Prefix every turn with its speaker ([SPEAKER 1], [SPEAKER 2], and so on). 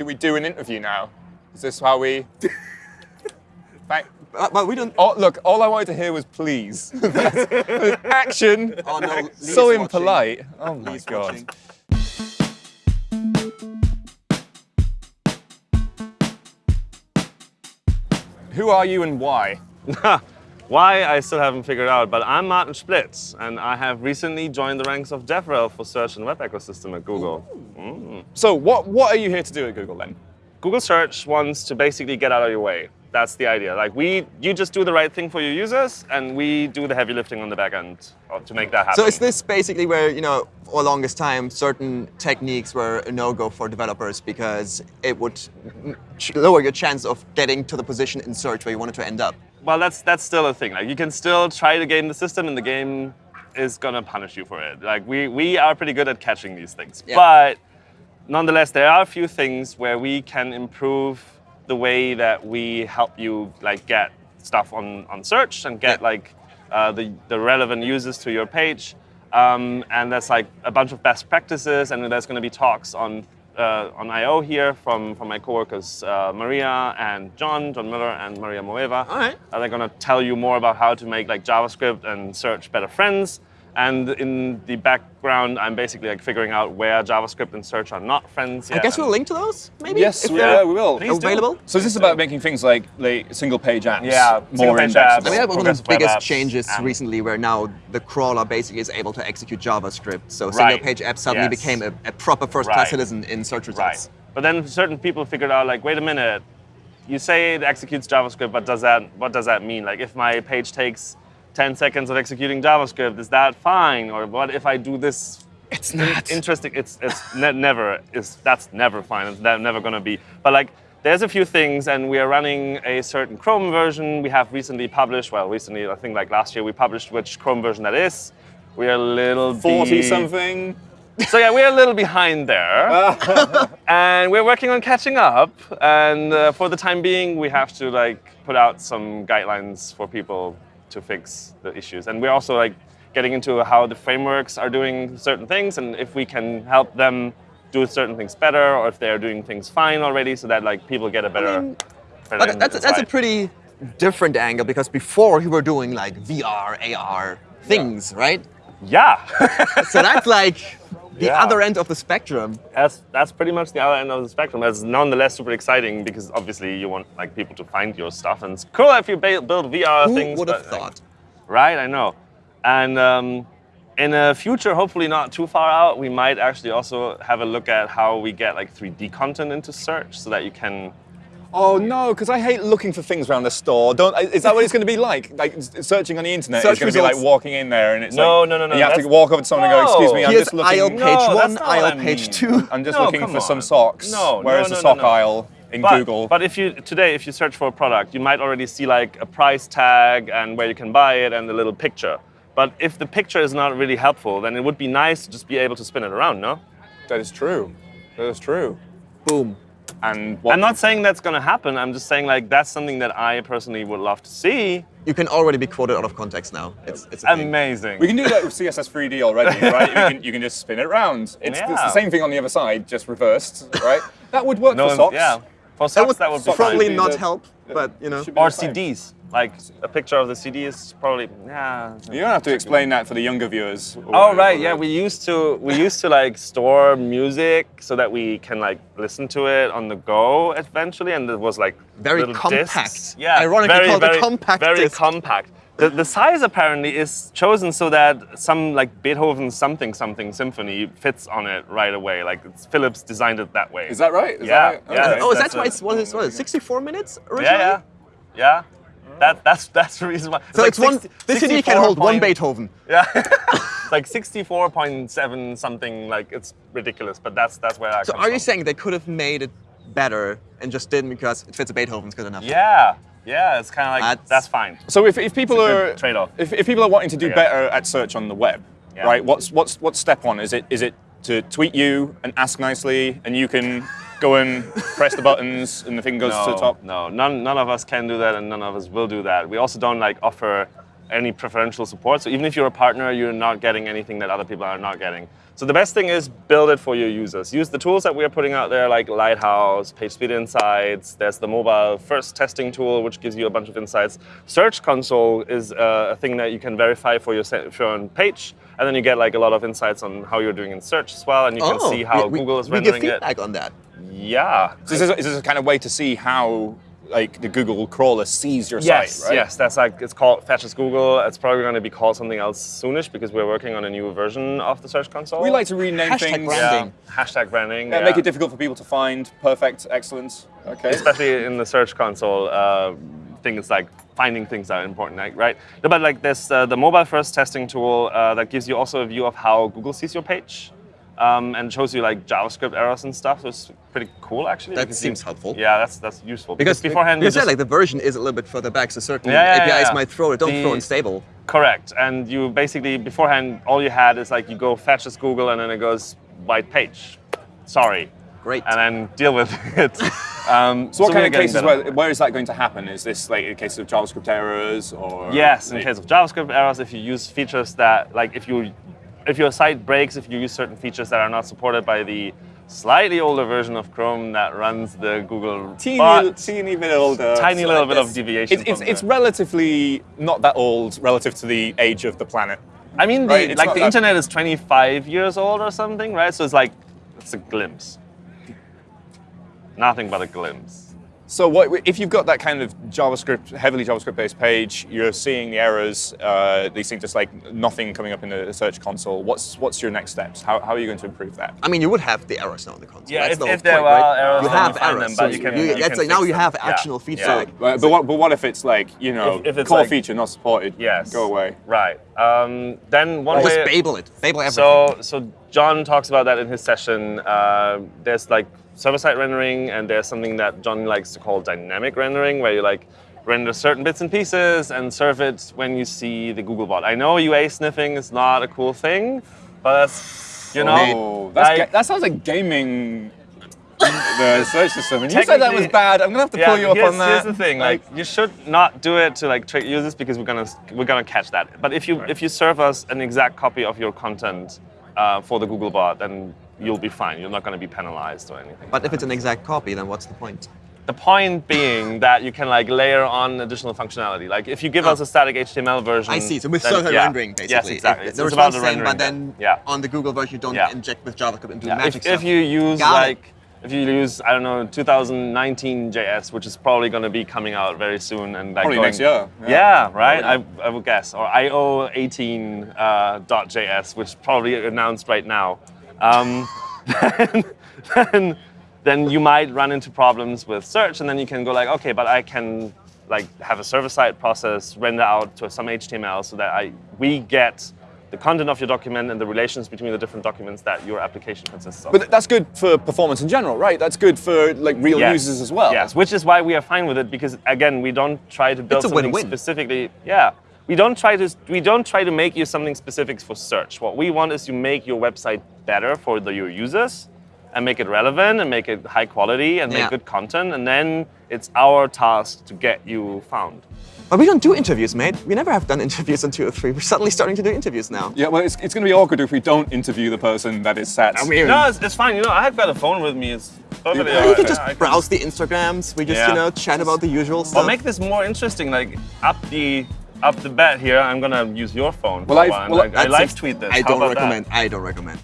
[SPEAKER 1] do we do an interview now? Is this how we? Thank.
[SPEAKER 2] Uh, but, but we don't.
[SPEAKER 1] Oh, look, all I wanted to hear was please. Action.
[SPEAKER 2] Oh no, Lee's
[SPEAKER 1] so
[SPEAKER 2] watching.
[SPEAKER 1] impolite. Oh my
[SPEAKER 2] Lee's
[SPEAKER 1] god.
[SPEAKER 2] watching.
[SPEAKER 1] Who are you and why?
[SPEAKER 3] Why, I still haven't figured out, but I'm Martin Splitt, and I have recently joined the ranks of DevRel for search and web ecosystem at Google. Mm.
[SPEAKER 1] So what what are you here to do at Google then?
[SPEAKER 3] Google Search wants to basically get out of your way. That's the idea. Like we, you just do the right thing for your users, and we do the heavy lifting on the back end to make that happen.
[SPEAKER 2] So is this basically where, you know, for the longest time, certain techniques were a no-go for developers because it would lower your chance of getting to the position in search where you wanted to end up?
[SPEAKER 3] Well, that's that's still a thing. Like you can still try to game the system, and the game is gonna punish you for it. Like we we are pretty good at catching these things,
[SPEAKER 2] Yeah.
[SPEAKER 3] but nonetheless, there are a few things where we can improve the way that we help you like get stuff on on search and get
[SPEAKER 2] Yeah.
[SPEAKER 3] like uh, the the relevant users to your page. Um, and there's like a bunch of best practices, and there's going to be talks on uh, on I/O here from from my coworkers uh, Maria and John, John Mueller and Maria Moeva.
[SPEAKER 2] All right.
[SPEAKER 3] Uh, they're going to tell you more about how to make like JavaScript and search better friends. And in the background, I'm basically like figuring out where JavaScript and search are not friends.
[SPEAKER 2] I guess we'll link to those, maybe?
[SPEAKER 1] Yes,
[SPEAKER 2] if
[SPEAKER 1] we,
[SPEAKER 2] they're
[SPEAKER 1] yeah, we will.
[SPEAKER 3] Please do.
[SPEAKER 2] available?
[SPEAKER 1] So is this about making things like, like single page apps
[SPEAKER 3] Yeah,
[SPEAKER 1] more
[SPEAKER 3] single-page
[SPEAKER 1] indexable?
[SPEAKER 3] apps.
[SPEAKER 2] I mean, one of the biggest changes
[SPEAKER 3] and-
[SPEAKER 2] recently where now the crawler basically is able to execute JavaScript. So
[SPEAKER 3] Right.
[SPEAKER 2] single-page apps suddenly
[SPEAKER 3] Yes.
[SPEAKER 2] became a, a proper first-class
[SPEAKER 3] Right.
[SPEAKER 2] citizen in search results.
[SPEAKER 3] Right. But then certain people figured out like, wait a minute, you say it executes JavaScript, but does that what does that mean? Like if my page takes 10 seconds of executing JavaScript, is that fine? Or what if I do this
[SPEAKER 1] It's not.
[SPEAKER 3] interesting. It's it's ne- never is that's never fine. It's ne- never gonna be. But like there's a few things, and we are running a certain Chrome version. We have recently published. Well, recently I think like last year we published which Chrome version that is. We are a little
[SPEAKER 1] 40 something.
[SPEAKER 3] So yeah, we're a little behind there, and we're working on catching up. And uh, for the time being, we have to like put out some guidelines for people to fix the issues. And we're also like getting into how the frameworks are doing certain things, and if we can help them do certain things better, or if they are doing things fine already, so that like people get a better.
[SPEAKER 2] mean,
[SPEAKER 3] better
[SPEAKER 2] that's, that's a pretty different angle because before you were doing like VR, AR things, right?
[SPEAKER 3] yeah.
[SPEAKER 2] So that's like the
[SPEAKER 3] Yeah.
[SPEAKER 2] other end of the spectrum.
[SPEAKER 3] that's that's pretty much the other end of the spectrum. It's nonetheless super exciting because obviously you want like people to find your stuff, and it's cool if you build VR
[SPEAKER 2] Who
[SPEAKER 3] things.
[SPEAKER 2] would have
[SPEAKER 3] but, like,
[SPEAKER 2] thought?
[SPEAKER 3] right, I know. And um, in a future, hopefully not too far out, we might actually also have a look at how we get like 3D content into search, so that you can.
[SPEAKER 1] Oh no, because I hate looking for things around the store. Don't. Is that what it's going to be like? Like searching on the internet
[SPEAKER 2] Search
[SPEAKER 1] is going to be like walking in there and it's
[SPEAKER 3] No,
[SPEAKER 1] like,
[SPEAKER 3] no, no, no,
[SPEAKER 1] You have to walk over to someone and go, "Excuse me,
[SPEAKER 3] No.
[SPEAKER 1] I'm
[SPEAKER 2] Here's
[SPEAKER 1] just looking.
[SPEAKER 2] aisle page
[SPEAKER 3] that's
[SPEAKER 2] one, aisle
[SPEAKER 3] I
[SPEAKER 2] page two.
[SPEAKER 1] I'm just
[SPEAKER 3] No,
[SPEAKER 1] looking
[SPEAKER 3] come
[SPEAKER 1] for some socks.
[SPEAKER 3] No,
[SPEAKER 1] Where's
[SPEAKER 3] no,
[SPEAKER 1] the
[SPEAKER 3] no,
[SPEAKER 1] sock
[SPEAKER 3] no, no.
[SPEAKER 1] aisle in
[SPEAKER 3] But,
[SPEAKER 1] Google?
[SPEAKER 3] but if you today, if you search for a product, you might already see like a price tag and where you can buy it and a little picture. But if the picture is not really helpful, then it would be nice to just be able to spin it around, no?
[SPEAKER 1] that is true. That is true.
[SPEAKER 2] Boom.
[SPEAKER 1] And what?
[SPEAKER 3] I'm not saying that's going to happen. I'm just saying like that's something that I personally would love to see.
[SPEAKER 2] You can already be quoted out of context now. It's, it's a thing.
[SPEAKER 3] Amazing.
[SPEAKER 1] we can do that with CSS 3D already, right? You can, you can just spin it around. It's, it's the same thing on the other side, just reversed, right? That would work
[SPEAKER 3] no,
[SPEAKER 1] for socks.
[SPEAKER 3] yeah. For
[SPEAKER 2] That would,
[SPEAKER 3] that would be
[SPEAKER 2] probably not
[SPEAKER 1] The-
[SPEAKER 2] help, but you know.
[SPEAKER 1] should
[SPEAKER 3] Or. CDs. Like a picture of the CD is probably yeah.
[SPEAKER 1] You don't have to explain that for the younger viewers. or
[SPEAKER 3] Oh right, yeah. We used to we used to like store music so that we can like listen to it on the go eventually, and it was like
[SPEAKER 2] Very compact.
[SPEAKER 3] discs. Yeah,
[SPEAKER 2] Ironically
[SPEAKER 3] very,
[SPEAKER 2] called the
[SPEAKER 3] very,
[SPEAKER 2] compact
[SPEAKER 3] Very
[SPEAKER 2] disc.
[SPEAKER 3] compact. The, the size apparently is chosen so that some like Beethoven something something symphony fits on it right away. Like it's, Philips designed it that way.
[SPEAKER 1] Is that right? Is
[SPEAKER 3] Yeah,
[SPEAKER 1] that right?
[SPEAKER 3] yeah.
[SPEAKER 1] Okay.
[SPEAKER 2] Oh, is
[SPEAKER 3] That's
[SPEAKER 2] that why
[SPEAKER 3] a-
[SPEAKER 2] it's what is, what is it, 64 minutes originally?
[SPEAKER 3] yeah, yeah, yeah. That, that's that's the reason why.
[SPEAKER 2] So
[SPEAKER 3] like
[SPEAKER 2] it's one. This CD can hold one Beethoven.
[SPEAKER 3] Yeah, like 64.7 something. Like it's ridiculous, but that's that's where that
[SPEAKER 2] So
[SPEAKER 3] comes
[SPEAKER 2] are you saying they could have made it better and just didn't because it fits a Beethoven's good enough?
[SPEAKER 3] Yeah, yeah. It's kind of like
[SPEAKER 2] That's-
[SPEAKER 3] that's, fine.
[SPEAKER 1] So if, if people are
[SPEAKER 3] trade-off.
[SPEAKER 1] if, if people are wanting to do better at search on the web,
[SPEAKER 3] Yeah.
[SPEAKER 1] right? What's what's what's step one? Is it is it to tweet you and ask nicely, and you can go and press the buttons, and the thing goes to the top?
[SPEAKER 3] no, none none of us can do that, and none of us will do that. We also don't like offer any preferential support. So even if you're a partner, you're not getting anything that other people are not getting. So the best thing is build it for your users. Use the tools that we are putting out there, like Lighthouse, PageSpeed Insights. There's the mobile first testing tool, which gives you a bunch of insights. Search Console is uh, a thing that you can verify for your, for your own page, and then you get like a lot of insights on how you're doing in search as well, and you can see how
[SPEAKER 2] Oh, we,
[SPEAKER 3] Google is
[SPEAKER 2] we
[SPEAKER 3] rendering it.
[SPEAKER 2] feedback on that.
[SPEAKER 3] Yeah.
[SPEAKER 1] So is, this, is this a kind of way to see how like the Google crawler sees your
[SPEAKER 3] Yes,
[SPEAKER 1] site, right?
[SPEAKER 3] yes, that's like it's called Fetch as Google. It's probably going to be called something else soonish because we're working on a new version of the Search Console.
[SPEAKER 1] We like to rename
[SPEAKER 2] Hashtag
[SPEAKER 1] things.
[SPEAKER 2] branding.
[SPEAKER 3] yeah, hashtag branding.
[SPEAKER 1] Yeah,
[SPEAKER 3] yeah.
[SPEAKER 1] Make it difficult for people to find. Perfect, excellence. Okay.
[SPEAKER 3] especially in the Search Console. Uh, things like finding things that are important, like, right? No, But like this, uh, the mobile first testing tool uh, that gives you also a view of how Google sees your page. Um, and shows you like JavaScript errors and stuff. So it's pretty cool, actually.
[SPEAKER 2] That seems
[SPEAKER 3] you-
[SPEAKER 2] helpful.
[SPEAKER 3] Yeah, that's that's useful.
[SPEAKER 2] Because
[SPEAKER 3] beforehand, you said
[SPEAKER 2] like the version is a little bit further back, so certain
[SPEAKER 3] Yeah, yeah,
[SPEAKER 2] APIs
[SPEAKER 3] yeah.
[SPEAKER 2] might throw it. Don't
[SPEAKER 3] The-
[SPEAKER 2] throw unstable.
[SPEAKER 3] Correct. And you basically, beforehand, all you had is like you go fetch this Google and then it goes white page. Sorry.
[SPEAKER 2] Great.
[SPEAKER 3] And then deal with it. Um,
[SPEAKER 1] So what
[SPEAKER 3] we're
[SPEAKER 1] kind of cases where, where is that going to happen? Is this like in case of JavaScript errors or?
[SPEAKER 3] Yes, in case of JavaScript errors, if you use features that, like if you, if your site breaks, if you use certain features that are not supported by the slightly older version of Chrome that runs the Google
[SPEAKER 1] teeny,
[SPEAKER 3] bot,
[SPEAKER 1] teeny bit older.
[SPEAKER 3] Tiny little bit of deviation
[SPEAKER 1] It's, it's, it's relatively not that old relative to the age of the planet.
[SPEAKER 3] I mean, the,
[SPEAKER 1] Right,
[SPEAKER 3] like the internet is 25 years old or something, right? So it's like it's a glimpse. Nothing but a glimpse.
[SPEAKER 1] So what, if you've got that kind of JavaScript, heavily JavaScript-based page, you're seeing the errors, uh, they seem just like nothing coming up in the search console. What's what's your next steps? How, how are you going to improve that?
[SPEAKER 2] I mean, you would have the errors now in the console.
[SPEAKER 3] Yeah,
[SPEAKER 2] That's
[SPEAKER 3] if-
[SPEAKER 2] the whole
[SPEAKER 3] if there
[SPEAKER 2] point,
[SPEAKER 3] are
[SPEAKER 2] right?
[SPEAKER 3] errors,
[SPEAKER 2] you have
[SPEAKER 3] you
[SPEAKER 2] errors.
[SPEAKER 3] them, but
[SPEAKER 2] so
[SPEAKER 3] you can-
[SPEAKER 2] you-
[SPEAKER 3] you
[SPEAKER 2] that's
[SPEAKER 3] can
[SPEAKER 2] like now
[SPEAKER 3] fix
[SPEAKER 2] you
[SPEAKER 3] them.
[SPEAKER 2] have
[SPEAKER 3] Yeah.
[SPEAKER 2] actionable features.
[SPEAKER 3] Yeah.
[SPEAKER 2] Like,
[SPEAKER 1] But, but, what, but what if it's like, you know,
[SPEAKER 3] If- if it's
[SPEAKER 1] core
[SPEAKER 3] like-
[SPEAKER 1] feature not supported?
[SPEAKER 3] Yes.
[SPEAKER 1] Go away.
[SPEAKER 3] Right. Um, then one
[SPEAKER 2] just
[SPEAKER 3] way.
[SPEAKER 2] Babel it. Babel everything.
[SPEAKER 3] So, so John talks about that in his session. Uh, there's like server-side rendering, and there's something that John likes to call dynamic rendering, where you like render certain bits and pieces and serve it when you see the Googlebot. I know UA sniffing is not a cool thing, but that's you know,
[SPEAKER 1] Oh, that's
[SPEAKER 3] like-
[SPEAKER 1] that sounds like gaming the search system. And you said that was bad. I'm gonna have to pull you up on that.
[SPEAKER 3] Here's the thing: like, you should not do it to like trick users because we're gonna we're gonna catch that. But if you if you serve us an exact copy of your content uh, for the Google bot, then you'll be fine. You're not gonna be penalized or anything.
[SPEAKER 2] but if it's an exact copy, then what's the point?
[SPEAKER 3] the point being that you can like layer on additional functionality. Like if you give us a static HTML version,
[SPEAKER 2] I see. So with
[SPEAKER 3] then-
[SPEAKER 2] server
[SPEAKER 3] yeah.
[SPEAKER 2] rendering, basically.
[SPEAKER 3] Yes, exactly.
[SPEAKER 2] If
[SPEAKER 3] It's,
[SPEAKER 2] the
[SPEAKER 3] it's about the
[SPEAKER 2] thing,
[SPEAKER 3] rendering.
[SPEAKER 2] but then
[SPEAKER 3] yeah.
[SPEAKER 2] on the Google version, you don't
[SPEAKER 3] Yeah.
[SPEAKER 2] inject with JavaScript into
[SPEAKER 3] Yeah,
[SPEAKER 2] magic
[SPEAKER 3] if,
[SPEAKER 2] stuff.
[SPEAKER 3] if you use
[SPEAKER 2] Got it.
[SPEAKER 3] like if you use I don't know 2019 JS, which is probably going to be coming out very soon and like
[SPEAKER 1] Probably
[SPEAKER 3] going-
[SPEAKER 1] next year,
[SPEAKER 3] Yeah,
[SPEAKER 1] yeah.
[SPEAKER 3] right. I,
[SPEAKER 1] Probably.
[SPEAKER 3] I would guess or IO 18 uh, .js, which is probably announced right now. Um, then, then then you might run into problems with search, and then you can go like, okay, but I can like have a server-side process render out to some HTML so that I we get the content of your document and the relations between the different documents that your application consists of.
[SPEAKER 1] But that's good for performance in general, right? That's good for like real
[SPEAKER 3] Yes.
[SPEAKER 1] users as well.
[SPEAKER 3] Yes, which is why we are fine with it because again, we don't try to build something specifically. Yeah, we don't try to we don't try to make you something specific for search. What we want is to make your website better for the, your users and make it relevant and make it high quality and make good content, and then it's our task to get you found.
[SPEAKER 2] But we don't do interviews, mate. We never have done interviews on 203. We're suddenly starting to do interviews now.
[SPEAKER 1] Yeah, well, it's, it's going to be awkward if we don't interview the person that is sat.
[SPEAKER 3] No, it's, it's fine. You know, I have got a phone with me. It's perfectly
[SPEAKER 2] Yeah,
[SPEAKER 3] all
[SPEAKER 2] we can just
[SPEAKER 3] I can-
[SPEAKER 2] browse the Instagrams. We just,
[SPEAKER 3] Yeah.
[SPEAKER 2] you know, chat about the usual stuff.
[SPEAKER 3] Or
[SPEAKER 2] stuff.
[SPEAKER 3] make this more interesting. Like up the up the bat here, I'm gonna use your phone.
[SPEAKER 1] Well,
[SPEAKER 3] for a
[SPEAKER 1] I've-
[SPEAKER 3] while, and,
[SPEAKER 1] well,
[SPEAKER 3] like, I
[SPEAKER 2] That
[SPEAKER 3] live tweet this.
[SPEAKER 2] I
[SPEAKER 3] How
[SPEAKER 2] don't
[SPEAKER 3] about that?
[SPEAKER 2] recommend. I don't recommend.